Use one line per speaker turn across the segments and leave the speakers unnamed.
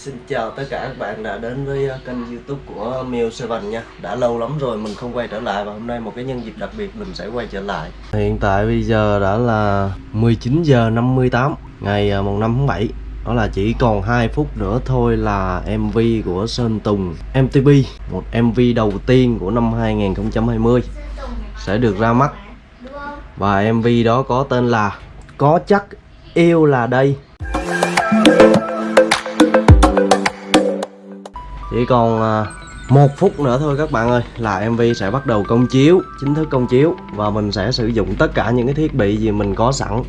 Xin chào tất cả các bạn đã đến với ờ, kênh youtube của Miu Seven nha. Đã lâu lắm rồi mình không quay trở lại và hôm nay một cái nhân dịp đặc biệt mình sẽ quay trở lại. Hiện tại bây giờ đã là 19 giờ 58 ngày ờ, mùng 5 tháng 7 đó là chỉ còn 2 phút nữa thôi là MV của Sơn Tùng MTP Một MV đầu tiên của năm 2020 Sẽ được ra mắt. Và MV đó có tên là Có chắc yêu là đây. Chỉ còn à, một phút nữa thôi các bạn ơi, là MV sẽ bắt đầu công chiếu, chính thức công chiếu, và mình sẽ sử dụng tất cả những cái thiết bị gì mình có sẵn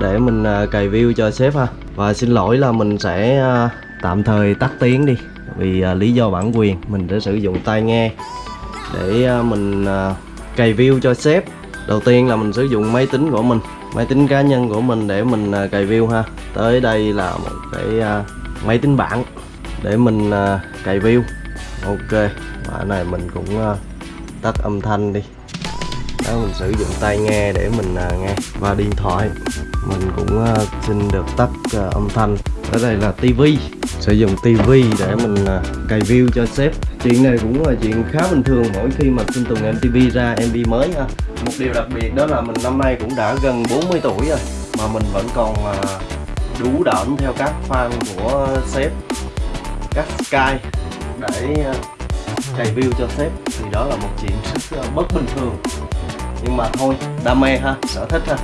để mình à, cày view cho sếp ha. Và xin lỗi là mình sẽ à, tạm thời tắt tiếng đi, vì lý do bản quyền, mình sẽ sử dụng tai nghe để mình cày view cho sếp. Đầu tiên là mình sử dụng máy tính của mình, máy tính cá nhân của mình để mình cày view ha. Tới đây là một cái máy tính bảng để mình à, uh, cài view. Ok và này mình cũng uh, tắt âm thanh đi. Đó mình sử dụng tai nghe để mình uh, nghe. Và điện thoại mình cũng uh, xin được tắt uh, âm thanh. Ở đây là tivi sử dụng tivi để mình uh, cài view cho sếp. Chuyện này cũng là chuyện khá bình thường mỗi khi mà Sinh Tùng MTV ra MV mới ha một điều đặc biệt đó là mình năm nay cũng đã gần 40 tuổi rồi mà mình vẫn còn uh, đủ đỡn theo các fan của sếp cắt sky để ờ, cày view cho sếp thì đó là một chuyện rất ờ, bất bình thường. Nhưng mà thôi đam mê ha sở thích ha.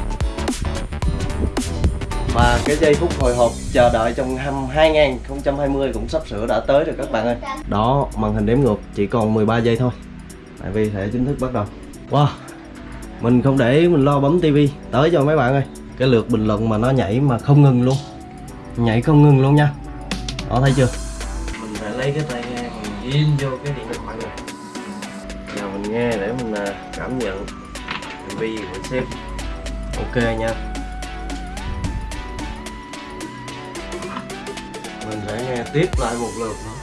Và cái giây phút hồi hộp chờ đợi trong năm 2020 cũng sắp sửa đã tới rồi các bạn ơi. Đó, màn hình đếm ngược chỉ còn 13 giây thôi. Tại vì sẽ chính thức bắt đầu. Wow, mình không để mình lo bấm tivi Tới cho mấy bạn ơi. Cái lượt bình luận mà nó nhảy mà không ngừng luôn. Nhảy không ngừng luôn nha. Đó thấy chưa? Lấy cái tai nghe mình ghim vô cái điện thoại này. Giờ mình nghe để mình à, cảm nhận MV của sếp. Ok nha. Mình sẽ nghe tiếp lại một lượt nữa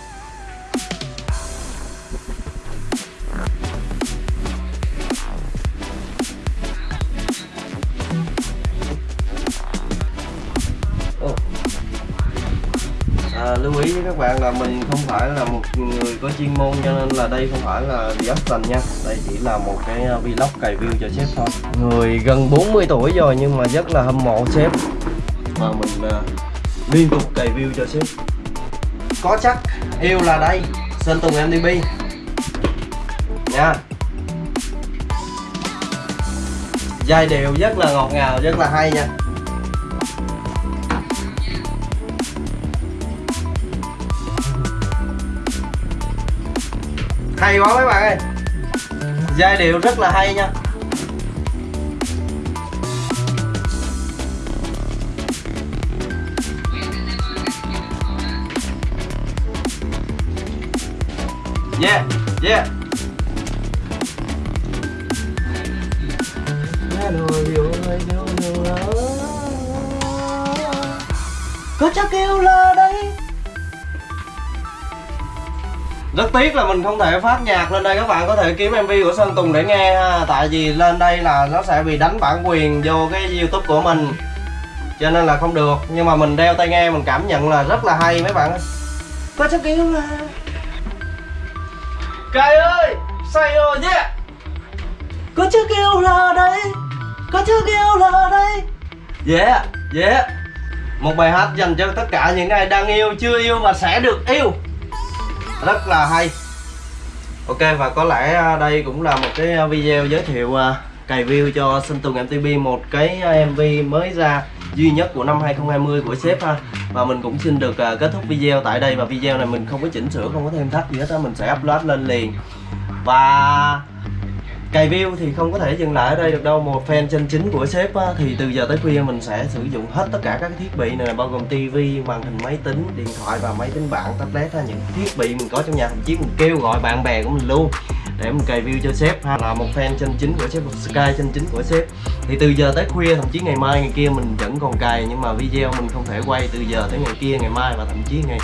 à, lưu ý với các bạn là mình không phải là một người có chuyên môn cho nên là đây không phải là Justin nha. Đây chỉ là một cái à, vlog cày view cho sếp thôi. Người gần 40 tuổi rồi nhưng mà rất là hâm mộ sếp. Mà mình uh, liên tục cày view cho sếp. Có chắc yêu là đây. Sơn Tùng MDB nha. Giai điệu rất là ngọt ngào rất là hay nha. Hay quá mấy bạn ơi. Giai điệu rất là hay nha. Yeah yeah. Có chắc kêu là đây. Rất tiếc là mình không thể phát nhạc lên đây. Các bạn có thể kiếm mv của sơn tùng để nghe ha. Tại vì lên đây là nó sẽ bị đánh bản quyền vô cái youtube của mình. Cho nên là không được. Nhưng mà mình đeo tai nghe, mình cảm nhận là rất là hay. Mấy bạn có chắc kiếm là cài ơi, say rồi nhé. Có chiếc kêu là đây. Có chiếc kêu là đây. Yeah yeah. Một bài hát dành cho tất cả những ai đang yêu, chưa yêu và sẽ được yêu rất là hay. Ok, và có lẽ à, đây cũng là một cái à, video giới thiệu cài cày view cho Sinh Tùng MTV một cái MV mới ra duy nhất của năm 2020 của sếp ha. Và mình cũng xin được à, kết thúc video tại đây. Và video này mình không có chỉnh sửa, không có thêm thắt gì hết á, mình sẽ upload lên liền. Và cày view thì không có thể dừng lại ở đây được đâu. Một fan chân chính của sếp á, thì từ giờ tới khuya mình sẽ sử dụng hết tất cả các thiết bị này bao gồm tivi màn hình máy tính điện thoại và máy tính bảng tablet ha. Những thiết bị mình có trong nhà thậm chí mình kêu gọi bạn bè của mình luôn để mình cày view cho sếp ha. Là một fan chân chính của sếp một sky chân chính của sếp. Thì từ giờ tới khuya thậm chí ngày mai ngày kia mình vẫn còn cài nhưng mà video mình không thể quay từ giờ tới ngày kia ngày mai và thậm chí ngày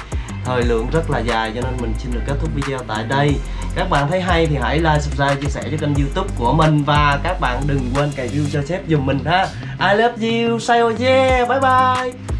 thời lượng rất là dài, cho nên mình xin được kết thúc video tại đây. Các bạn thấy hay thì hãy like, subscribe, chia sẻ cho kênh youtube của mình. Và các bạn đừng quên cài view cho sếp dùm mình ha. I love you, say oh yeah, bye bye.